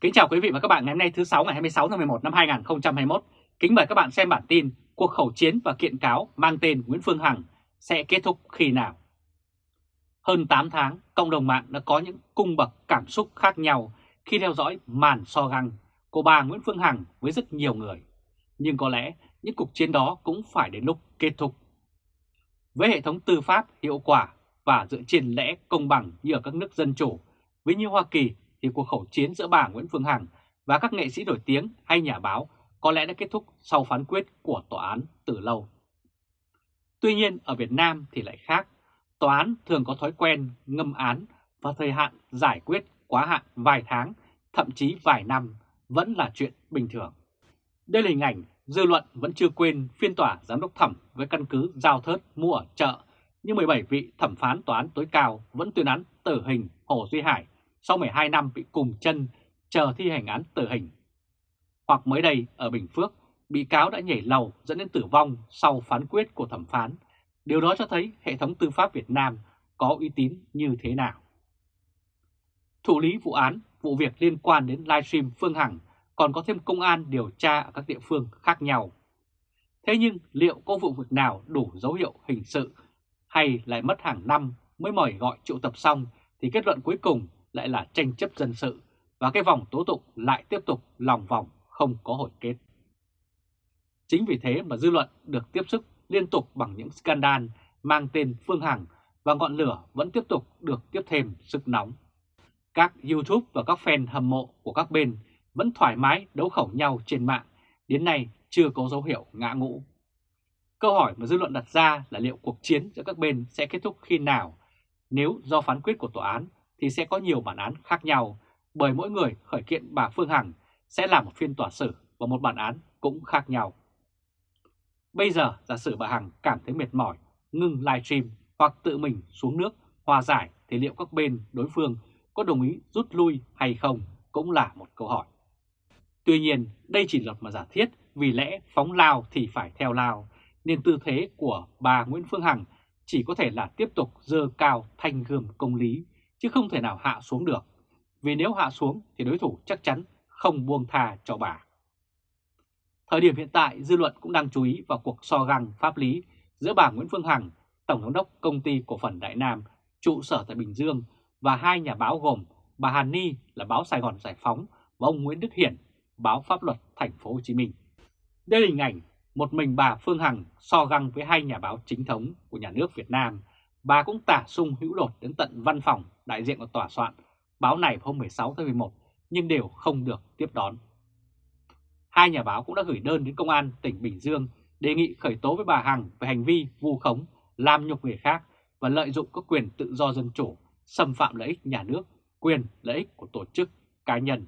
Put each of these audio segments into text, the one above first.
Kính chào quý vị và các bạn ngày hôm nay thứ 6 ngày 26 tháng 11 năm 2021. Kính mời các bạn xem bản tin cuộc khẩu chiến và kiện cáo mang tên Nguyễn Phương Hằng sẽ kết thúc khi nào. Hơn 8 tháng, cộng đồng mạng đã có những cung bậc cảm xúc khác nhau khi theo dõi màn so găng của bà Nguyễn Phương Hằng với rất nhiều người. Nhưng có lẽ những cuộc chiến đó cũng phải đến lúc kết thúc. Với hệ thống tư pháp hiệu quả và dựa trên lẽ công bằng như ở các nước dân chủ, với như Hoa Kỳ thì cuộc khẩu chiến giữa bà Nguyễn Phương Hằng và các nghệ sĩ nổi tiếng hay nhà báo có lẽ đã kết thúc sau phán quyết của tòa án từ lâu. Tuy nhiên ở Việt Nam thì lại khác, tòa án thường có thói quen ngâm án và thời hạn giải quyết quá hạn vài tháng, thậm chí vài năm vẫn là chuyện bình thường. Đây là hình ảnh dư luận vẫn chưa quên phiên tòa giám đốc thẩm với căn cứ giao thớt mua ở chợ, nhưng 17 vị thẩm phán tòa án tối cao vẫn tuyên án tử hình Hồ Duy Hải sau 12 năm bị cùng chân chờ thi hành án tử hình. Hoặc mới đây ở Bình Phước, bị cáo đã nhảy lầu dẫn đến tử vong sau phán quyết của thẩm phán. Điều đó cho thấy hệ thống tư pháp Việt Nam có uy tín như thế nào. Thủ lý vụ án, vụ việc liên quan đến livestream Phương Hằng còn có thêm công an điều tra ở các địa phương khác nhau. Thế nhưng liệu có vụ việc nào đủ dấu hiệu hình sự hay lại mất hàng năm mới mời gọi triệu tập xong thì kết luận cuối cùng lại là tranh chấp dân sự và cái vòng tố tụng lại tiếp tục lòng vòng không có hồi kết. Chính vì thế mà dư luận được tiếp sức liên tục bằng những scandal mang tên Phương Hằng và ngọn lửa vẫn tiếp tục được tiếp thêm sức nóng. Các YouTube và các fan hâm mộ của các bên vẫn thoải mái đấu khẩu nhau trên mạng, đến nay chưa có dấu hiệu ngã ngũ. Câu hỏi mà dư luận đặt ra là liệu cuộc chiến giữa các bên sẽ kết thúc khi nào nếu do phán quyết của tòa án thì sẽ có nhiều bản án khác nhau bởi mỗi người khởi kiện bà Phương Hằng sẽ là một phiên tòa xử và một bản án cũng khác nhau. Bây giờ giả sử bà Hằng cảm thấy mệt mỏi, ngừng livestream hoặc tự mình xuống nước hòa giải thì liệu các bên đối phương có đồng ý rút lui hay không cũng là một câu hỏi. Tuy nhiên đây chỉ là mà giả thiết vì lẽ phóng lao thì phải theo lao nên tư thế của bà Nguyễn Phương Hằng chỉ có thể là tiếp tục dơ cao thanh gươm công lý chứ không thể nào hạ xuống được. Vì nếu hạ xuống thì đối thủ chắc chắn không buông tha cho bà. Thời điểm hiện tại, dư luận cũng đang chú ý vào cuộc so găng pháp lý giữa bà Nguyễn Phương Hằng, Tổng giám đốc Công ty Cổ phần Đại Nam, trụ sở tại Bình Dương và hai nhà báo gồm bà Hàn Ni là báo Sài Gòn Giải Phóng và ông Nguyễn Đức Hiển, báo Pháp luật Thành phố Hồ Chí Minh. Đây là hình ảnh một mình bà Phương Hằng so găng với hai nhà báo chính thống của nhà nước Việt Nam. Bà cũng tả sung hữu đột đến tận văn phòng đại diện của tòa soạn báo này hôm 16 tháng 11 nhưng đều không được tiếp đón. Hai nhà báo cũng đã gửi đơn đến Công an tỉnh Bình Dương đề nghị khởi tố với bà Hằng về hành vi vu khống, làm nhục người khác và lợi dụng các quyền tự do dân chủ, xâm phạm lợi ích nhà nước, quyền lợi ích của tổ chức, cá nhân.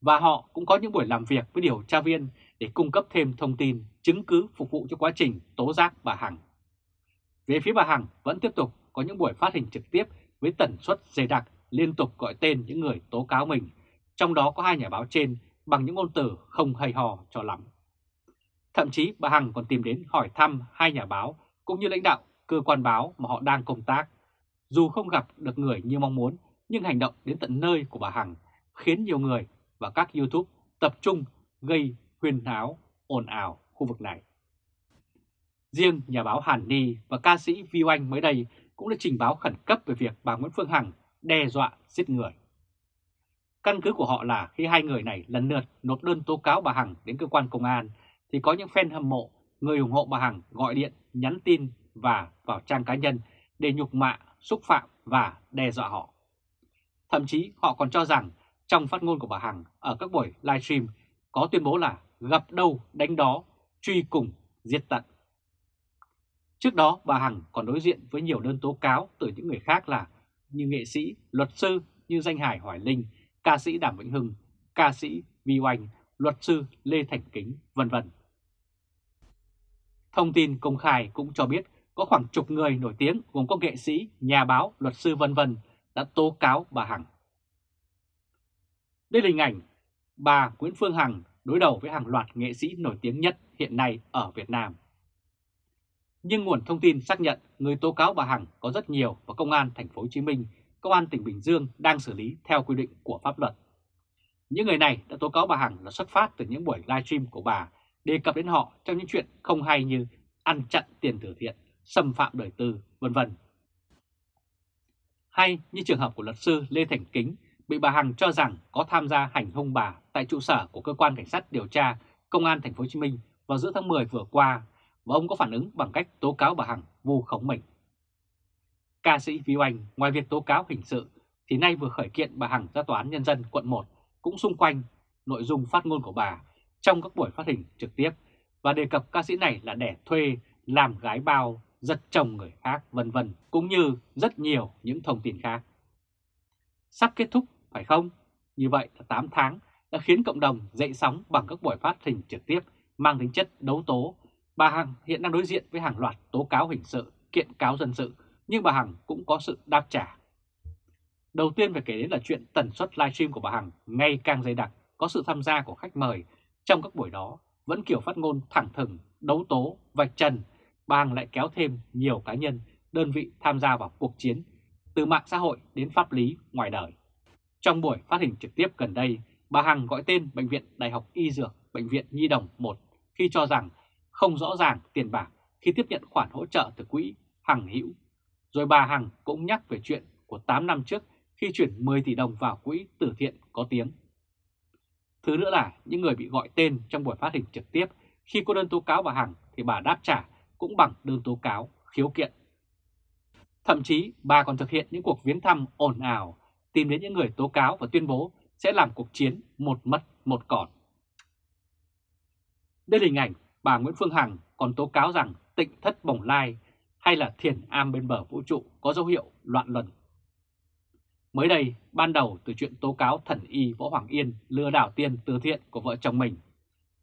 Và họ cũng có những buổi làm việc với điều tra viên để cung cấp thêm thông tin, chứng cứ phục vụ cho quá trình tố giác bà Hằng. Về phía bà Hằng vẫn tiếp tục có những buổi phát hình trực tiếp với tần suất dày đặc liên tục gọi tên những người tố cáo mình, trong đó có hai nhà báo trên bằng những ngôn từ không hay hò cho lắm. Thậm chí bà Hằng còn tìm đến hỏi thăm hai nhà báo cũng như lãnh đạo cơ quan báo mà họ đang công tác. Dù không gặp được người như mong muốn, nhưng hành động đến tận nơi của bà Hằng khiến nhiều người và các YouTube tập trung gây huyên náo, ồn ào khu vực này. Riêng nhà báo Hàn Ni và ca sĩ Vi Oanh mới đây cũng đã trình báo khẩn cấp về việc bà Nguyễn Phương Hằng đe dọa giết người. Căn cứ của họ là khi hai người này lần lượt nộp đơn tố cáo bà Hằng đến cơ quan công an thì có những fan hâm mộ, người ủng hộ bà Hằng gọi điện, nhắn tin và vào trang cá nhân để nhục mạ, xúc phạm và đe dọa họ. Thậm chí họ còn cho rằng trong phát ngôn của bà Hằng ở các buổi livestream có tuyên bố là gặp đâu đánh đó, truy cùng, giết tận. Trước đó bà Hằng còn đối diện với nhiều đơn tố cáo từ những người khác là như nghệ sĩ, luật sư như danh Hải Hoài Linh, ca sĩ Đàm Vĩnh Hưng, ca sĩ Vi Oanh, luật sư Lê Thành Kính, vân vân. Thông tin công khai cũng cho biết có khoảng chục người nổi tiếng gồm có nghệ sĩ, nhà báo, luật sư vân vân đã tố cáo bà Hằng. Đây là hình ảnh bà Nguyễn Phương Hằng đối đầu với hàng loạt nghệ sĩ nổi tiếng nhất hiện nay ở Việt Nam. Nhưng nguồn thông tin xác nhận người tố cáo bà Hằng có rất nhiều và Công an thành phố Hồ Chí Minh, Công an tỉnh Bình Dương đang xử lý theo quy định của pháp luật. Những người này đã tố cáo bà Hằng là xuất phát từ những buổi livestream của bà đề cập đến họ trong những chuyện không hay như ăn chặn tiền từ thiện, xâm phạm đời tư, vân vân. Hay như trường hợp của luật sư Lê Thành Kính bị bà Hằng cho rằng có tham gia hành hung bà tại trụ sở của cơ quan cảnh sát điều tra Công an Thành phố Hồ Chí Minh vào giữa tháng 10 vừa qua và ông có phản ứng bằng cách tố cáo bà Hằng vu khống mình. Ca sĩ Vi Oanh ngoài việc tố cáo hình sự thì nay vừa khởi kiện bà Hằng ra Tòa án Nhân dân quận 1 cũng xung quanh nội dung phát ngôn của bà trong các buổi phát hình trực tiếp và đề cập ca sĩ này là đẻ thuê, làm gái bao, giật chồng người khác vân vân cũng như rất nhiều những thông tin khác. Sắp kết thúc phải không? Như vậy là 8 tháng đã khiến cộng đồng dậy sóng bằng các buổi phát hình trực tiếp mang tính chất đấu tố. Bà Hằng hiện đang đối diện với hàng loạt tố cáo hình sự, kiện cáo dân sự, nhưng bà Hằng cũng có sự đáp trả. Đầu tiên phải kể đến là chuyện tần suất livestream của bà Hằng ngày càng dày đặc, có sự tham gia của khách mời trong các buổi đó vẫn kiểu phát ngôn thẳng thừng, đấu tố, vạch trần, bà Hằng lại kéo thêm nhiều cá nhân, đơn vị tham gia vào cuộc chiến, từ mạng xã hội đến pháp lý ngoài đời. Trong buổi phát hình trực tiếp gần đây, bà Hằng gọi tên Bệnh viện Đại học Y Dược, Bệnh viện Nhi Đồng 1 khi cho rằng không rõ ràng tiền bạc khi tiếp nhận khoản hỗ trợ từ quỹ Hằng Hữu. Rồi bà Hằng cũng nhắc về chuyện của 8 năm trước khi chuyển 10 tỷ đồng vào quỹ từ thiện có tiếng. Thứ nữa là những người bị gọi tên trong buổi phát hình trực tiếp khi có đơn tố cáo bà Hằng thì bà đáp trả cũng bằng đơn tố cáo khiếu kiện. Thậm chí bà còn thực hiện những cuộc viếng thăm ồn ào, tìm đến những người tố cáo và tuyên bố sẽ làm cuộc chiến một mất một còn. Đây là hình ảnh bà Nguyễn Phương Hằng còn tố cáo rằng tịnh thất bồng lai hay là thiền am bên bờ vũ trụ có dấu hiệu loạn luân. Mới đây, ban đầu từ chuyện tố cáo thần y Võ Hoàng Yên lừa đảo tiền từ thiện của vợ chồng mình.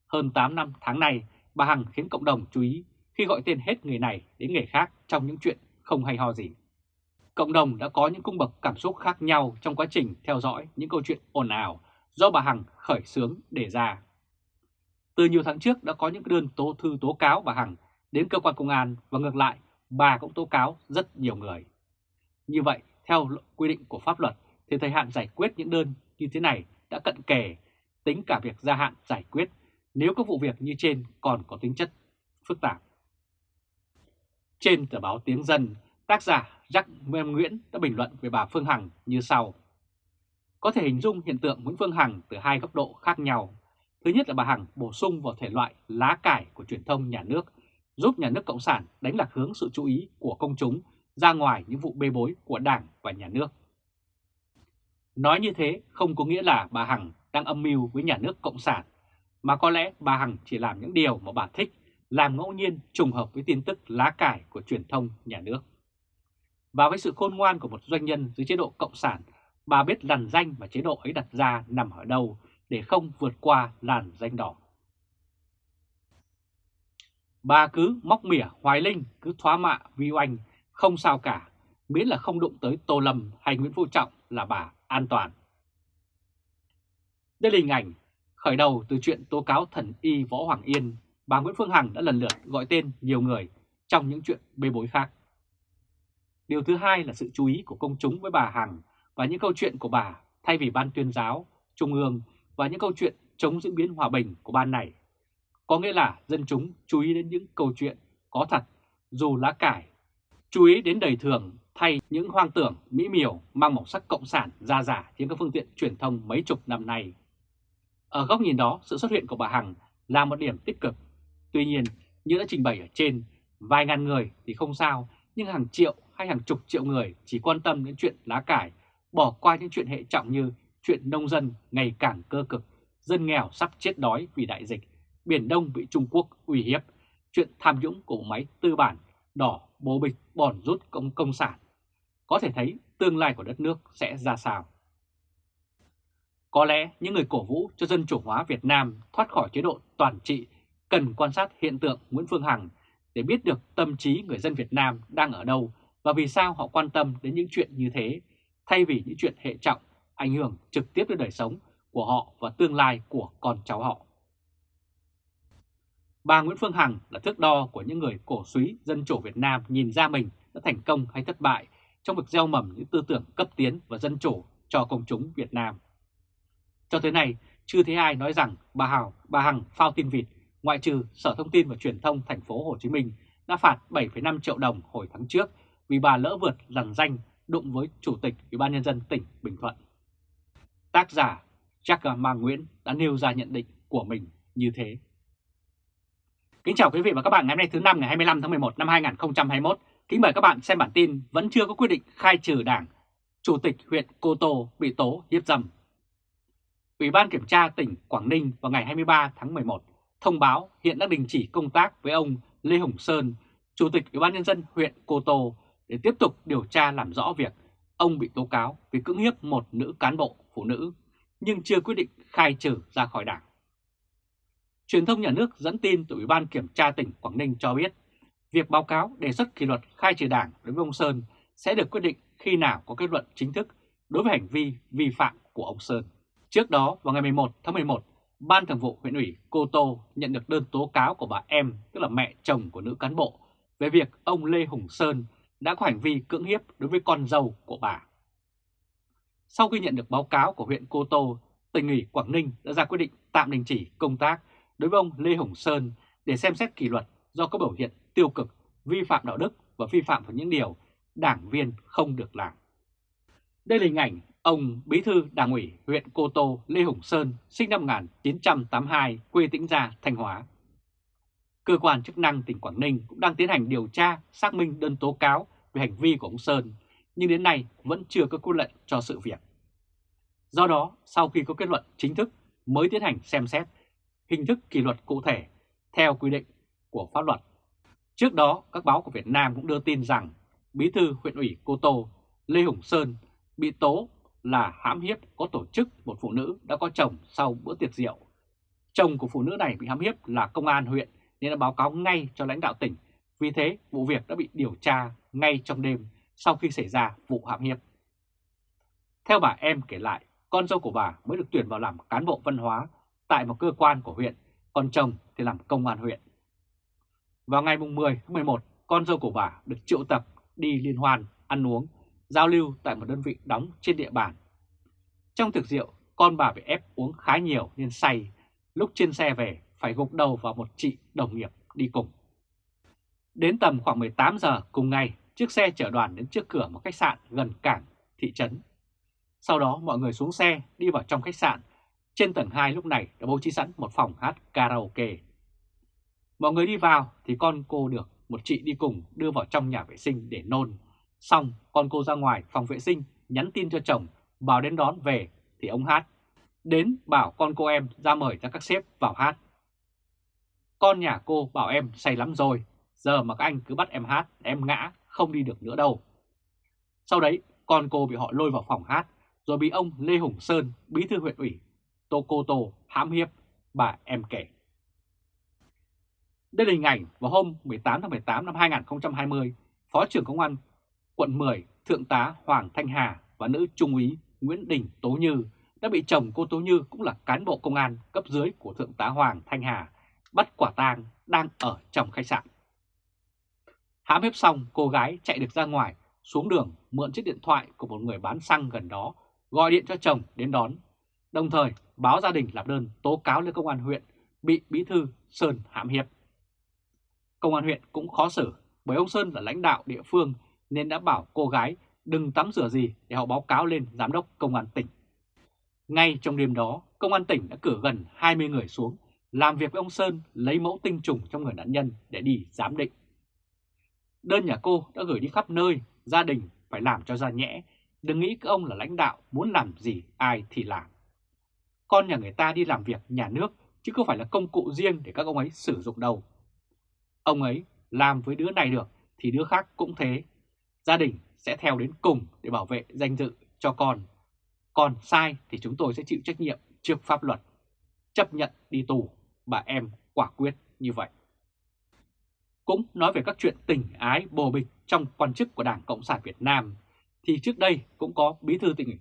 Hơn 8 năm tháng này, bà Hằng khiến cộng đồng chú ý khi gọi tên hết người này đến người khác trong những chuyện không hay ho gì. Cộng đồng đã có những cung bậc cảm xúc khác nhau trong quá trình theo dõi những câu chuyện ồn ào do bà Hằng khởi xướng để ra. Từ nhiều tháng trước đã có những đơn tố thư tố cáo bà Hằng đến cơ quan công an và ngược lại bà cũng tố cáo rất nhiều người. Như vậy, theo quy định của pháp luật thì thời hạn giải quyết những đơn như thế này đã cận kề, tính cả việc gia hạn giải quyết nếu các vụ việc như trên còn có tính chất phức tạp. Trên tờ báo Tiếng Dân, tác giả Jack Mem Nguyễn đã bình luận về bà Phương Hằng như sau. Có thể hình dung hiện tượng Nguyễn Phương Hằng từ hai góc độ khác nhau. Thứ nhất là bà Hằng bổ sung vào thể loại lá cải của truyền thông nhà nước, giúp nhà nước Cộng sản đánh lạc hướng sự chú ý của công chúng ra ngoài những vụ bê bối của Đảng và nhà nước. Nói như thế không có nghĩa là bà Hằng đang âm mưu với nhà nước Cộng sản, mà có lẽ bà Hằng chỉ làm những điều mà bà thích, làm ngẫu nhiên trùng hợp với tin tức lá cải của truyền thông nhà nước. Và với sự khôn ngoan của một doanh nhân dưới chế độ Cộng sản, bà biết lằn danh mà chế độ ấy đặt ra nằm ở đâu để không vượt qua làn danh đỏ. Bà cứ móc mỉa Hoài Linh, cứ thoá mạ Vi Oanh, không sao cả, miễn là không đụng tới Tô Lâm hay Nguyễn Phú Trọng là bà an toàn. Đây là hình ảnh khởi đầu từ chuyện tố cáo thần y Võ Hoàng Yên, bà Nguyễn Phương Hằng đã lần lượt gọi tên nhiều người trong những chuyện bê bối khác. Điều thứ hai là sự chú ý của công chúng với bà Hằng và những câu chuyện của bà thay vì ban tuyên giáo, trung ương và những câu chuyện chống diễn biến hòa bình của ban này. Có nghĩa là dân chúng chú ý đến những câu chuyện có thật dù lá cải, chú ý đến đời thường thay những hoang tưởng mỹ miều mang màu sắc cộng sản ra giả trên các phương tiện truyền thông mấy chục năm nay. Ở góc nhìn đó, sự xuất hiện của bà Hằng là một điểm tích cực. Tuy nhiên, như đã trình bày ở trên, vài ngàn người thì không sao, nhưng hàng triệu hay hàng chục triệu người chỉ quan tâm đến chuyện lá cải, bỏ qua những chuyện hệ trọng như chuyện nông dân ngày càng cơ cực, dân nghèo sắp chết đói vì đại dịch, Biển Đông bị Trung Quốc uy hiếp, chuyện tham nhũng của máy tư bản, đỏ bố bịch bòn rút công công sản. Có thể thấy tương lai của đất nước sẽ ra sao. Có lẽ những người cổ vũ cho dân chủ hóa Việt Nam thoát khỏi chế độ toàn trị cần quan sát hiện tượng Nguyễn Phương Hằng để biết được tâm trí người dân Việt Nam đang ở đâu và vì sao họ quan tâm đến những chuyện như thế, thay vì những chuyện hệ trọng ảnh hưởng trực tiếp đến đời sống của họ và tương lai của con cháu họ. Bà Nguyễn Phương Hằng là thước đo của những người cổ suý dân chủ Việt Nam nhìn ra mình đã thành công hay thất bại trong việc gieo mầm những tư tưởng cấp tiến và dân chủ cho công chúng Việt Nam. Cho tới nay, chưa thấy ai nói rằng bà Hào, bà Hằng phao tin vịt, ngoại trừ Sở Thông tin và Truyền thông thành phố Hồ Chí Minh đã phạt 7,5 triệu đồng hồi tháng trước vì bà lỡ vượt lằn danh đụng với Chủ tịch Ủy ban Nhân dân tỉnh Bình Thuận. Tác giả Jack Ma Nguyễn đã nêu ra nhận định của mình như thế. Kính chào quý vị và các bạn ngày hôm nay thứ năm ngày 25 tháng 11 năm 2021. Kính mời các bạn xem bản tin vẫn chưa có quyết định khai trừ đảng. Chủ tịch huyện Cô Tô bị tố hiếp dâm. Ủy ban Kiểm tra tỉnh Quảng Ninh vào ngày 23 tháng 11 thông báo hiện đang đình chỉ công tác với ông Lê Hồng Sơn, Chủ tịch Ủy ban Nhân dân huyện Cô Tô để tiếp tục điều tra làm rõ việc ông bị tố cáo vì cưỡng hiếp một nữ cán bộ phụ nữ nhưng chưa quyết định khai trừ ra khỏi đảng. Truyền thông nhà nước dẫn tin từ Ủy ban Kiểm tra tỉnh Quảng Ninh cho biết việc báo cáo đề xuất kỷ luật khai trừ đảng đối với ông Sơn sẽ được quyết định khi nào có kết luận chính thức đối với hành vi vi phạm của ông Sơn. Trước đó, vào ngày 11 tháng 11, Ban Thường vụ huyện ủy Cô Tô nhận được đơn tố cáo của bà em, tức là mẹ chồng của nữ cán bộ, về việc ông Lê Hùng Sơn đã có hành vi cưỡng hiếp đối với con dâu của bà. Sau khi nhận được báo cáo của huyện Cô Tô, tỉnh ủy Quảng Ninh đã ra quyết định tạm đình chỉ công tác đối với ông Lê Hồng Sơn để xem xét kỷ luật do có biểu hiện tiêu cực, vi phạm đạo đức và vi phạm vào những điều đảng viên không được làm. Đây là hình ảnh ông Bí thư Đảng ủy huyện Cô Tô Lê Hồng Sơn sinh năm 1982, quê Tĩnh Gia, Thanh Hóa. Cơ quan chức năng tỉnh Quảng Ninh cũng đang tiến hành điều tra, xác minh đơn tố cáo về hành vi của ông Sơn, nhưng đến nay vẫn chưa có quyết lệnh cho sự việc. Do đó, sau khi có kết luận chính thức mới tiến hành xem xét hình thức kỷ luật cụ thể theo quy định của pháp luật. Trước đó, các báo của Việt Nam cũng đưa tin rằng Bí thư huyện ủy Cô Tô Lê Hùng Sơn bị tố là hãm hiếp có tổ chức một phụ nữ đã có chồng sau bữa tiệc rượu. Chồng của phụ nữ này bị hãm hiếp là công an huyện nên đã báo cáo ngay cho lãnh đạo tỉnh. Vì thế, vụ việc đã bị điều tra ngay trong đêm sau khi xảy ra vụ hãm hiếp. Theo bà em kể lại, con dâu của bà mới được tuyển vào làm cán bộ văn hóa tại một cơ quan của huyện, còn chồng thì làm công an huyện. Vào ngày 10 tháng 11, con dâu của bà được triệu tập đi liên hoan, ăn uống, giao lưu tại một đơn vị đóng trên địa bàn. Trong thực rượu, con bà bị ép uống khá nhiều nên say, lúc trên xe về phải gục đầu vào một chị đồng nghiệp đi cùng. Đến tầm khoảng 18 giờ cùng ngày, chiếc xe chở đoàn đến trước cửa một khách sạn gần cảng, thị trấn. Sau đó mọi người xuống xe đi vào trong khách sạn. Trên tầng 2 lúc này đã bố trí sẵn một phòng hát karaoke. Mọi người đi vào thì con cô được một chị đi cùng đưa vào trong nhà vệ sinh để nôn. Xong con cô ra ngoài phòng vệ sinh nhắn tin cho chồng bảo đến đón về thì ông hát. Đến bảo con cô em ra mời cho các sếp vào hát. Con nhà cô bảo em say lắm rồi, giờ mà các anh cứ bắt em hát, em ngã, không đi được nữa đâu. Sau đấy, con cô bị họ lôi vào phòng hát, rồi bị ông Lê Hùng Sơn, bí thư huyện ủy, Tô Cô Tô hãm hiếp, bà em kể. Đây là hình ảnh vào hôm 18 tháng 18 năm 2020, Phó trưởng Công an quận 10, Thượng tá Hoàng Thanh Hà và nữ trung úy Nguyễn Đình Tố Như đã bị chồng cô Tố Như cũng là cán bộ công an cấp dưới của Thượng tá Hoàng Thanh Hà bắt quả tang đang ở trong khách sạn. Hãm hiếp xong, cô gái chạy được ra ngoài, xuống đường mượn chiếc điện thoại của một người bán xăng gần đó, gọi điện cho chồng đến đón. Đồng thời báo gia đình làm đơn tố cáo lên công an huyện bị bí thư Sơn hãm hiếp. Công an huyện cũng khó xử bởi ông Sơn là lãnh đạo địa phương nên đã bảo cô gái đừng tắm rửa gì để họ báo cáo lên giám đốc công an tỉnh. Ngay trong đêm đó, công an tỉnh đã cử gần 20 người xuống làm việc với ông Sơn lấy mẫu tinh trùng trong người nạn nhân để đi giám định. Đơn nhà cô đã gửi đi khắp nơi, gia đình phải làm cho ra nhẽ, đừng nghĩ các ông là lãnh đạo muốn làm gì ai thì làm. Con nhà người ta đi làm việc nhà nước chứ không phải là công cụ riêng để các ông ấy sử dụng đâu. Ông ấy làm với đứa này được thì đứa khác cũng thế. Gia đình sẽ theo đến cùng để bảo vệ danh dự cho con. Còn sai thì chúng tôi sẽ chịu trách nhiệm trước pháp luật. Chấp nhận đi tù bà em quả quyết như vậy. Cũng nói về các chuyện tình ái bồ bịch trong quan chức của Đảng Cộng sản Việt Nam, thì trước đây cũng có bí thư tỉnh ủy.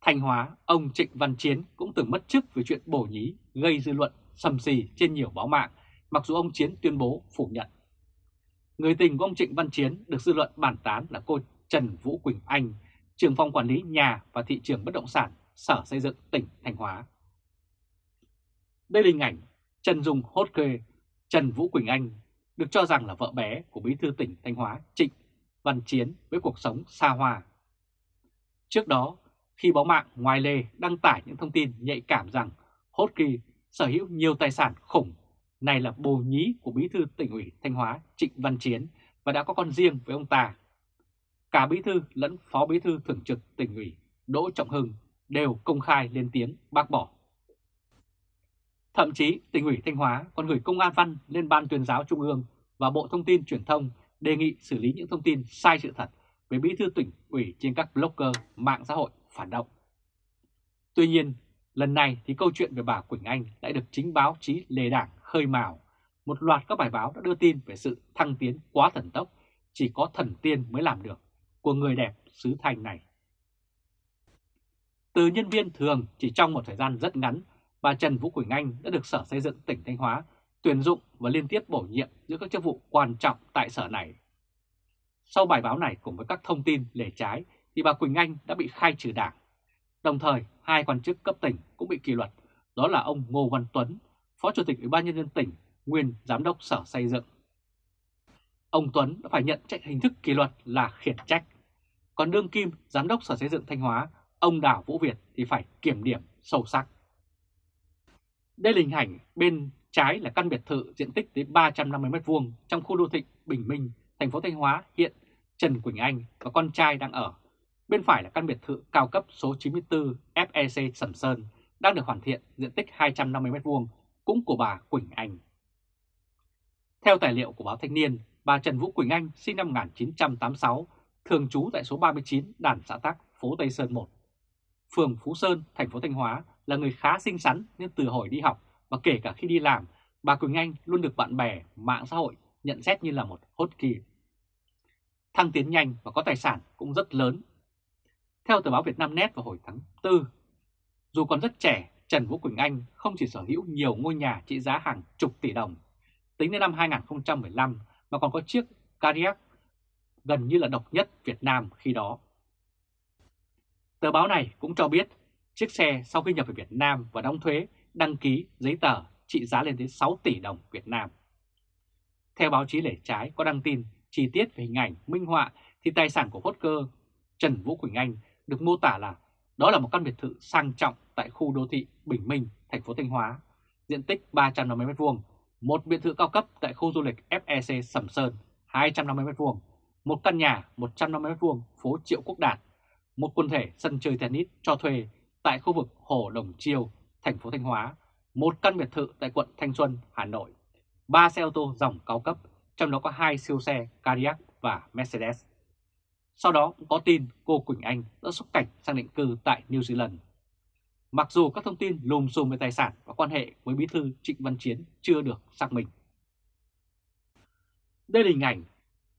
Thanh Hóa, ông Trịnh Văn Chiến cũng từng mất chức vì chuyện bổ nhí gây dư luận sầm xì trên nhiều báo mạng, mặc dù ông Chiến tuyên bố phủ nhận. Người tình của ông Trịnh Văn Chiến được dư luận bàn tán là cô Trần Vũ Quỳnh Anh, trưởng phòng quản lý nhà và thị trường bất động sản Sở Xây dựng tỉnh Thanh Hóa. Đây là hình ảnh Trần Dung hốt kê Trần Vũ Quỳnh Anh được cho rằng là vợ bé của bí thư tỉnh Thanh Hóa Trịnh Văn Chiến với cuộc sống xa hoa. Trước đó, khi báo mạng ngoài lề đăng tải những thông tin nhạy cảm rằng Hốt Kỳ sở hữu nhiều tài sản khủng, này là bồ nhí của bí thư tỉnh ủy Thanh Hóa Trịnh Văn Chiến và đã có con riêng với ông ta. Cả bí thư lẫn phó bí thư thường trực tỉnh ủy Đỗ Trọng Hưng đều công khai lên tiếng bác bỏ. Thậm chí tỉnh ủy Thanh Hóa còn gửi công an văn lên Ban tuyên giáo Trung ương và Bộ Thông tin Truyền thông đề nghị xử lý những thông tin sai sự thật về bí thư tỉnh ủy trên các blogger mạng xã hội phản động. Tuy nhiên, lần này thì câu chuyện về bà Quỳnh Anh lại được chính báo chí lề Đảng khơi mào. Một loạt các bài báo đã đưa tin về sự thăng tiến quá thần tốc, chỉ có thần tiên mới làm được, của người đẹp xứ Thanh này. Từ nhân viên thường chỉ trong một thời gian rất ngắn, bà Trần Vũ Quỳnh Anh đã được Sở Xây dựng tỉnh Thanh Hóa tuyển dụng và liên tiếp bổ nhiệm giữa các chức vụ quan trọng tại sở này. Sau bài báo này cùng với các thông tin lề trái thì bà Quỳnh Anh đã bị khai trừ đảng. Đồng thời, hai quan chức cấp tỉnh cũng bị kỷ luật, đó là ông Ngô Văn Tuấn, Phó Chủ tịch Ủy ban Nhân dân tỉnh, nguyên Giám đốc Sở Xây dựng. Ông Tuấn đã phải nhận trách hình thức kỷ luật là khiển trách. Còn đương kim Giám đốc Sở Xây dựng Thanh Hóa, ông Đào Vũ Việt thì phải kiểm điểm sâu sắc. Đây là hình ảnh bên trái là căn biệt thự diện tích tới 350m2 trong khu đô thị Bình Minh, thành phố Thanh Hóa hiện Trần Quỳnh Anh và con trai đang ở. Bên phải là căn biệt thự cao cấp số 94 FEC Sầm Sơn đang được hoàn thiện diện tích 250m2 cũng của bà Quỳnh Anh. Theo tài liệu của báo Thanh niên, bà Trần Vũ Quỳnh Anh sinh năm 1986, thường trú tại số 39 Đàn xã Tắc, phố Tây Sơn 1. Phường Phú Sơn, thành phố Thanh Hóa là người khá xinh xắn nên từ hồi đi học và kể cả khi đi làm, bà Quỳnh Anh luôn được bạn bè, mạng xã hội nhận xét như là một hot kỳ. Thăng tiến nhanh và có tài sản cũng rất lớn. Theo tờ báo Việt Nam Net vào hồi tháng 4, dù còn rất trẻ, Trần Vũ Quỳnh Anh không chỉ sở hữu nhiều ngôi nhà trị giá hàng chục tỷ đồng, tính đến năm 2015 mà còn có chiếc Cadillac gần như là độc nhất Việt Nam khi đó. Tờ báo này cũng cho biết chiếc xe sau khi nhập về Việt Nam và đóng thuế đăng ký giấy tờ trị giá lên tới 6 tỷ đồng Việt Nam. Theo báo chí lẻ trái có đăng tin chi tiết về hình ảnh minh họa thì tài sản của hốt cơ Trần Vũ Quỳnh Anh được mô tả là đó là một căn biệt thự sang trọng tại khu đô thị Bình Minh, thành phố Thanh Hóa, diện tích 350m2, một biệt thự cao cấp tại khu du lịch FEC Sầm Sơn 250m2, một căn nhà 150m2 phố Triệu Quốc Đạt, một quần thể sân chơi tennis cho thuê tại khu vực Hồ Đồng Chiêu, thành phố Thanh Hóa, một căn biệt thự tại quận Thanh Xuân, Hà Nội, ba xe ô tô dòng cao cấp, trong đó có hai siêu xe Cadillac và Mercedes. Sau đó cũng có tin cô Quỳnh Anh đã xuất cảnh sang định cư tại New Zealand. Mặc dù các thông tin lùm xùm về tài sản và quan hệ với bí thư Trịnh Văn Chiến chưa được xác minh. Đây là hình ảnh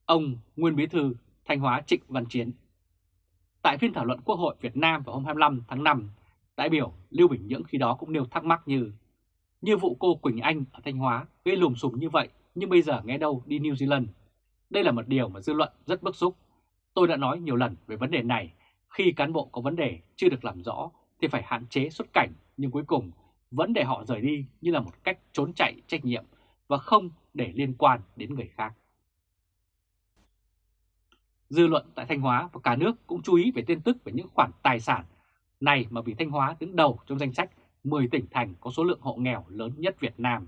ông nguyên bí thư Thanh Hóa Trịnh Văn Chiến. Tại phiên thảo luận Quốc hội Việt Nam vào hôm 25 tháng 5, đại biểu Lưu Bình Nhưỡng khi đó cũng nêu thắc mắc như như vụ cô Quỳnh Anh ở Thanh Hóa gây lùm xùm như vậy nhưng bây giờ nghe đâu đi New Zealand. Đây là một điều mà dư luận rất bức xúc. Tôi đã nói nhiều lần về vấn đề này, khi cán bộ có vấn đề chưa được làm rõ thì phải hạn chế xuất cảnh nhưng cuối cùng vẫn để họ rời đi như là một cách trốn chạy trách nhiệm và không để liên quan đến người khác. Dư luận tại Thanh Hóa và cả nước cũng chú ý về tin tức về những khoản tài sản này mà vì Thanh Hóa đứng đầu trong danh sách 10 tỉnh thành có số lượng hộ nghèo lớn nhất Việt Nam.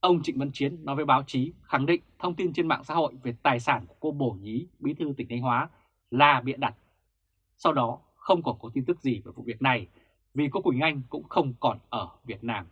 Ông Trịnh Văn Chiến nói với báo chí khẳng định thông tin trên mạng xã hội về tài sản của cô Bổ Nhí, bí thư tỉnh Thanh Hóa là bịa đặt. Sau đó không còn có tin tức gì về vụ việc này vì cô Quỳnh Anh cũng không còn ở Việt Nam.